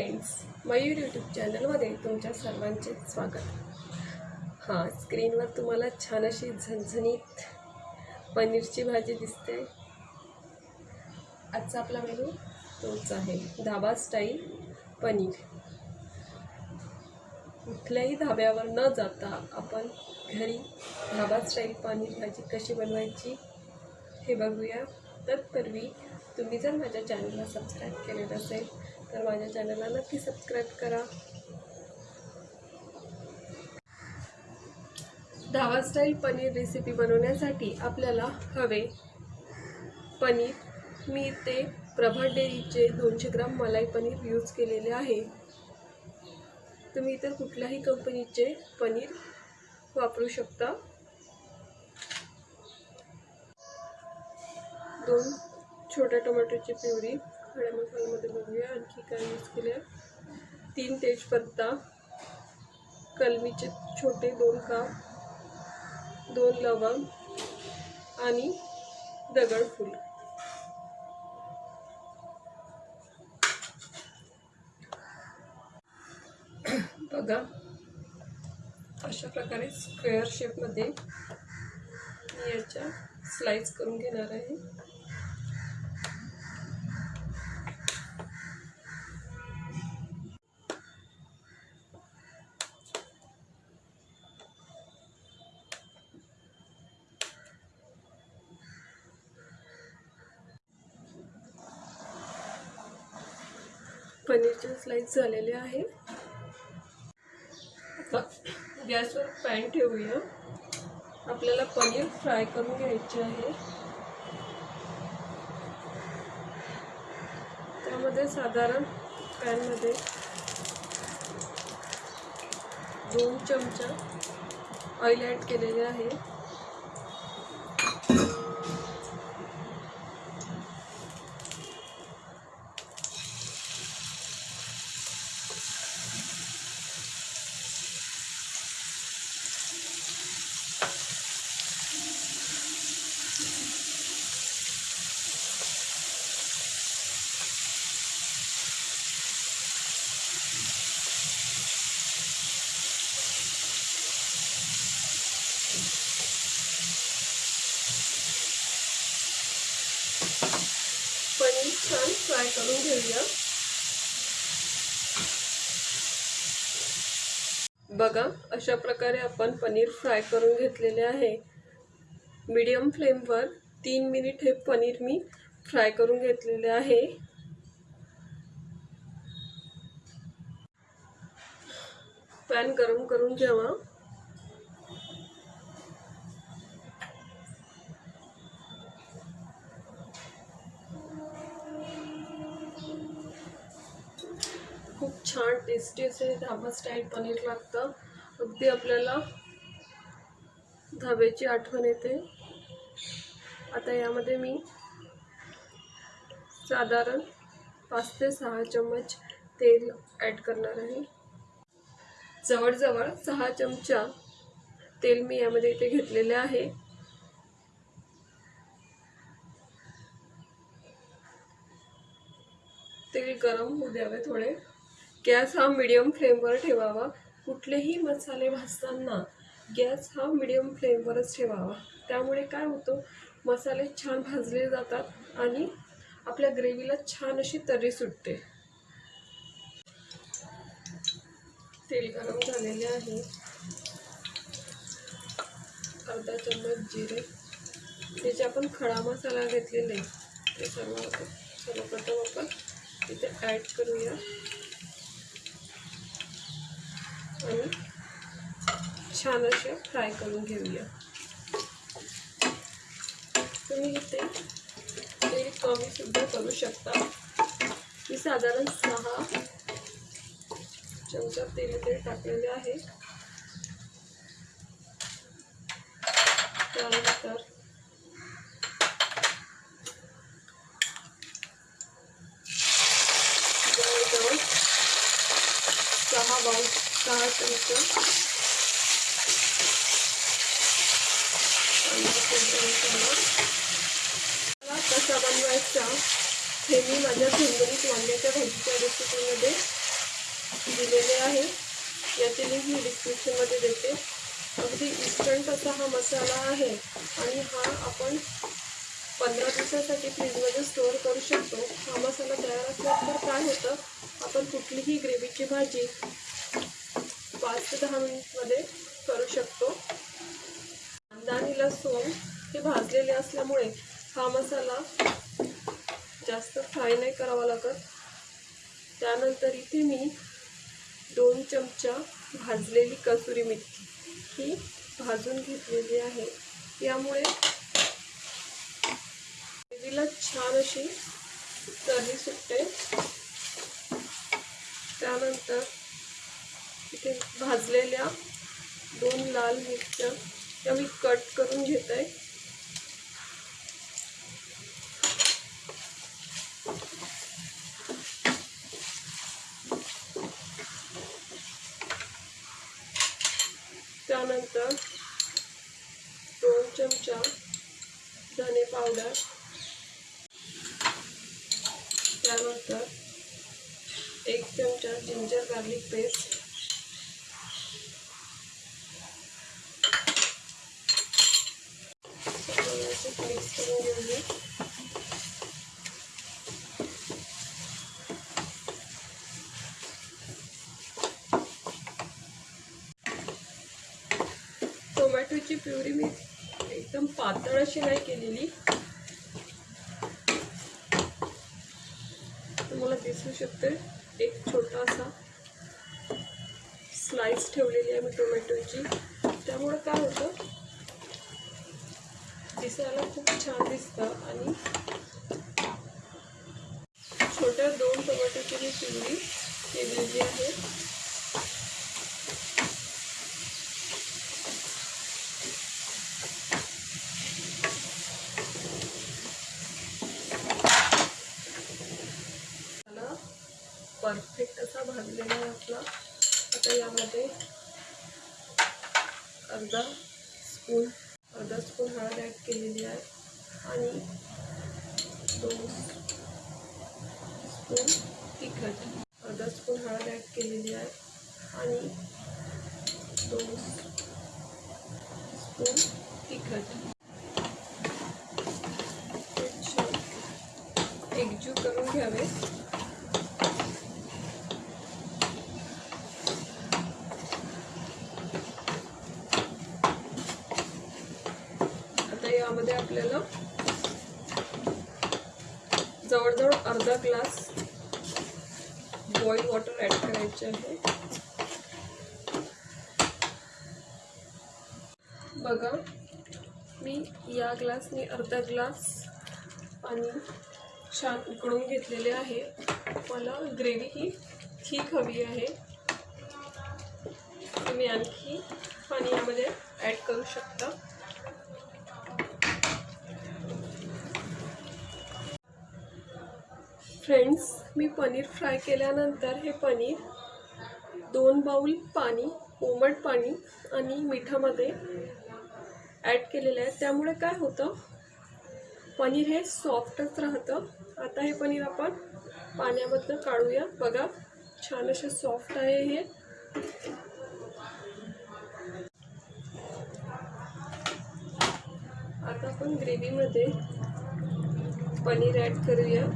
Friends Mayur YouTube चॅनलमध्ये तुमच्या सर्वांचे स्वागत. हां स्क्रीनवर तुम्हाला छान अशी झणझणीत पनीरची भाजी दिसते. आजचा आपला मेनू तोच आहे धाबा स्टाईल पनीर. कुठल्याही धाब्यावर न जाता आपण घरी धाबा स्टाईल पनीर भाजी कशी बनवायची हे बघूया. तत्पूर्वी तुम्ही जर माझ्या चॅनलला सबस्क्राईब केलेलं असेल तर माझ्या चॅनलला नक्की सबस्क्राईब करा. धावा स्टाईल पनीर रेसिपी बनवण्यासाठी आपल्याला हवे पनीर. मी ते प्रभा डेअरीचे दोनशे ग्राम मलाई पनीर यूज केलेले आहे. तुम्ही इतर कुठल्याही कंपनीचे पनीर वापरू शकता. दोन छोट्या टोमॅटोची प्युरी. खड्या मसाल्यामध्ये बघूया. आणखी काय यूज केले तीन तेजपत्ता कलमीचे छोटे दोन काप दोन लवंग आणि दगडफूल बघा अशा प्रकारे स्क्वेअर शेपमध्ये मी याच्या स्लाइस करून घेणार आहे. पनीरचे स्लाइस झालेले आहे. आता गॅसवर पॅन ठेवूया. आपल्याला पनीर फ्राय करून घ्यायचे आहे. त्यामध्ये साधारण पॅनमध्ये दोन चमचा ऑइल ॲड केलेले आहे पनीर छान फ्राय करून घेऊया. बघा अशा प्रकारे आपण पनीर फ्राय करून घेतलेले आहे. मीडियम फ्लेमवर तीन मिनिट हे पनीर मी फ्राय करून घेतलेले आहे. पॅन गरम करून घ्यावा छान टेस्टी असे धाबा स्टाईल पनीर लागतं. अगदी आपल्याला धाब्याची आठवण येते. आता यामध्ये मी साधारण पाच ते सहा चम्मच तेल ॲड करणार आहे. जवळजवळ सहा चमचा तेल मी यामध्ये इथे घेतलेले आहे. तेल गरम होऊ द्यावे थोडे. गॅस हा मिडियम फ्लेमवर ठेवावा. कुठलेही मसाले भाजताना गॅस हा मिडियम फ्लेमवरच ठेवावा. त्यामुळे काय होतं? मसाले छान भाजले जातात आणि आपल्या ग्रेव्हीला छान अशी तरी सुटते. तेल गरम झालेले आहे. अर्धा चम्मच जिरे. त्याचे आपण खडा मसाला घेतलेले ते सर्व सर्वप्रथम आपण इथे ॲड करूया. आणि छान असे फ्राय करून घेऊया. तुम्ही इथे तेल कमी सुद्धा करू शकता. मी साधारण सहा चमचा तेल इथे टाकलेले आहे. त्यानंतर जवळजवळ सहा बाऊ सहा चमचा कसा बनवायचा हे मी माझ्या झणझणीत वांग्याच्या भाजीच्या रेसिपीमध्ये दिलेले आहे याची लिंक मी डिस्क्रिप्शनमध्ये देते अगदी इन्स्टंट असा हा मसाला आहे आणि हा आपण पंधरा दिवसासाठी फ्रीजमध्ये स्टोअर करू शकतो हा मसाला तयार असल्यानंतर काय होतं? आपण कुठलीही ग्रेव्हीची भाजी पाच ते दहा मिनिटमध्ये करू शकतो. कांदा आणि लसूण हे भाजलेले असल्यामुळे हा मसाला जास्त फ्राय नाही करावा लागत. त्यानंतर इथे मी दोन चमचा भाजलेली कसुरी मेथी ही भाजून घेतलेली आहे. यामुळे ग्रेव्हीला छान अशी तरी सुटते. त्यानंतर इथे भाजलेल्या दोन लाल मिरच्या त्या मी कट करून घेत. आहे त्यानंतर दोन चमचा धने पावडर. त्यानंतर एक चमचा जिंजर गार्लिक पेस्ट. मिक्स करून घेऊया टोमॅटोची प्युरी मी एकदम पातळ अशी नाही केलेली. तुम्हाला दिसू शकते एक छोटासा स्लाइस ठेवलेली आहे मी टोमॅटोची. त्यामुळे काय होतं दिसायला खूप छान दिसतं आणि छोट्या दोन टोमॅटोची मी चिवडी केलेली आहे. मला परफेक्ट असा भाजलेला आहे आपला आता यामध्ये अर्धा स्पून अर्धा स्पून हळद ॲड केलेली आहे आणि दोन स्पून तिखट अर्धा स्पून हळद ॲड केलेली आहे आणि दोन स्पून तिखट हे छान एकजीव करून घ्यावे आता यामध्ये आपल्याला जवळजवळ अर्धा ग्लास बॉईल वॉटर ॲड करायचे आहे. बघा मी या ग्लासने अर्धा ग्लास पाणी छान उकळून घेतलेले आहे. मला ग्रेव्ही ही ठीक हवी आहे. तुम्ही आणखी पाणी यामध्ये ॲड करू शकता. फ्रेंड्स मी पनीर फ्राय केल्यानंतर हे पनीर दोन बाऊल पाणी कोमट पाणी आणि मिठामध्ये ॲड केलेलं आहे. त्यामुळे काय होतं पनीर हे सॉफ्टच राहतं. आता हे पनीर आपण पाण्यामधनं काढूया. बघा छान असे सॉफ्ट आहे हे. आता आपण ग्रेव्हीमध्ये पनीर ॲड करूया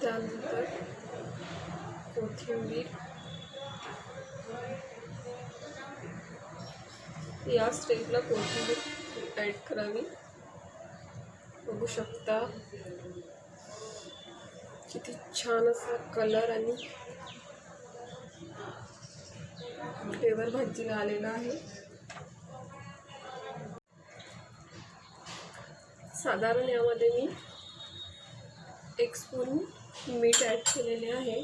त्यानंतर कोथिंबीर या स्टेजला कोथिंबीर ॲड करावी? बघू शकता. किती छान असा कलर आणि फ्लेवर भाजीला आलेला आहे. साधारण यामध्ये मी एक स्पून मीठ ॲड केलेले आहे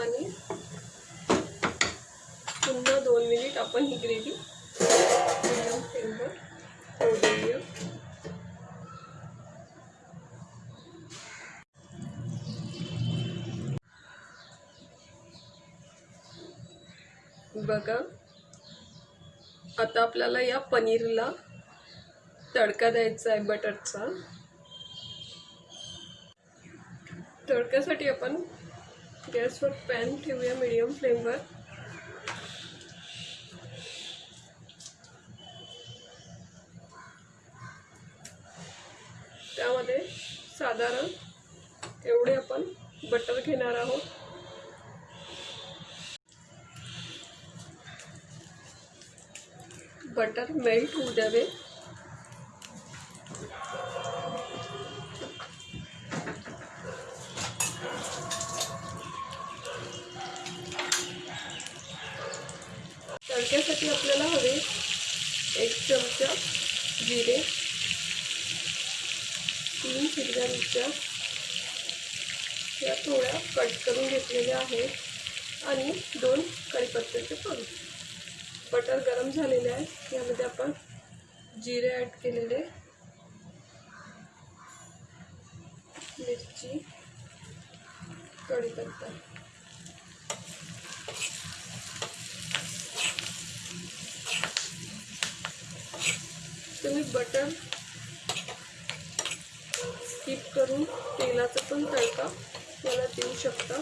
आणि पुन्हा दोन मिनिट आपण ही ग्रेव्ही मिडियम फ्लेमवर होऊ देऊया बघा आता आपल्याला या पनीरला तडका द्यायचा आहे बटरचा. तडक्यासाठी आपण गॅसवर पॅन ठेवूया मीडियम फ्लेमवर. त्यामध्ये साधारण एवढे आपण बटर घेणार आहोत. बटर मेल्ट होऊ द्यावे. तडक्यासाठी आपल्याला हवे एक चमचा जिरे. तीन हिरव्या मिरच्या या थोड्या कट करून घेतलेल्या आहेत आणि दोन कढीपत्त्याचे पान. बटर गरम झालेले आहे यामध्ये आपण जिरे ॲड केलेले. मिरची कढीपत्ता. तुम्ही बटर करून तेलाचा पण तडका मला देऊ शकता.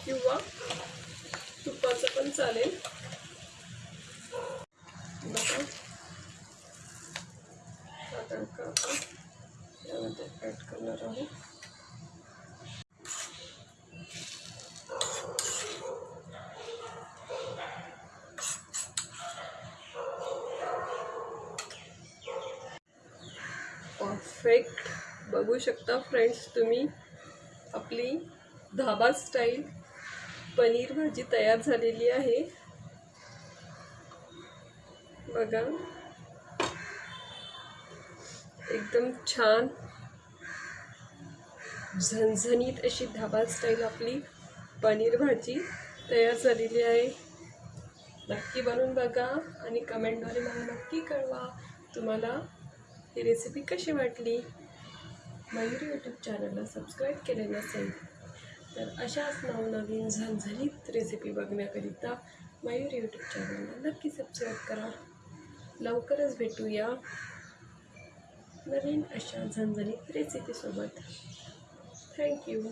किंवा तुपाचं पण चालेल बघा हा तडका आपण यामध्ये ॲड करणार आहोत परफेक्ट बघू शकता फ्रेंड्स तुम्ही आपली धाबा स्टाईल पनीर भाजी तयार झालेली आहे. बघा. एकदम छान झणझणीत अशी धाबा स्टाईल आपली पनीर भाजी तयार झालेली आहे. नक्की बनवून बघा आणि कमेंटद्वारे मला नक्की कळवा. तुम्हाला ही रेसिपी कशी वाटली? मयूर यूट्यूब चॅनलला सबस्क्राईब केले नसेल तर अशाच नवनवीन झणझणीत रेसिपी बघण्याकरिता मयूर यूट्यूब चॅनलला नक्की सबस्क्राईब करा. लवकरच भेटूया नवीन अशा झणझणीत रेसिपीसोबत थँक्यू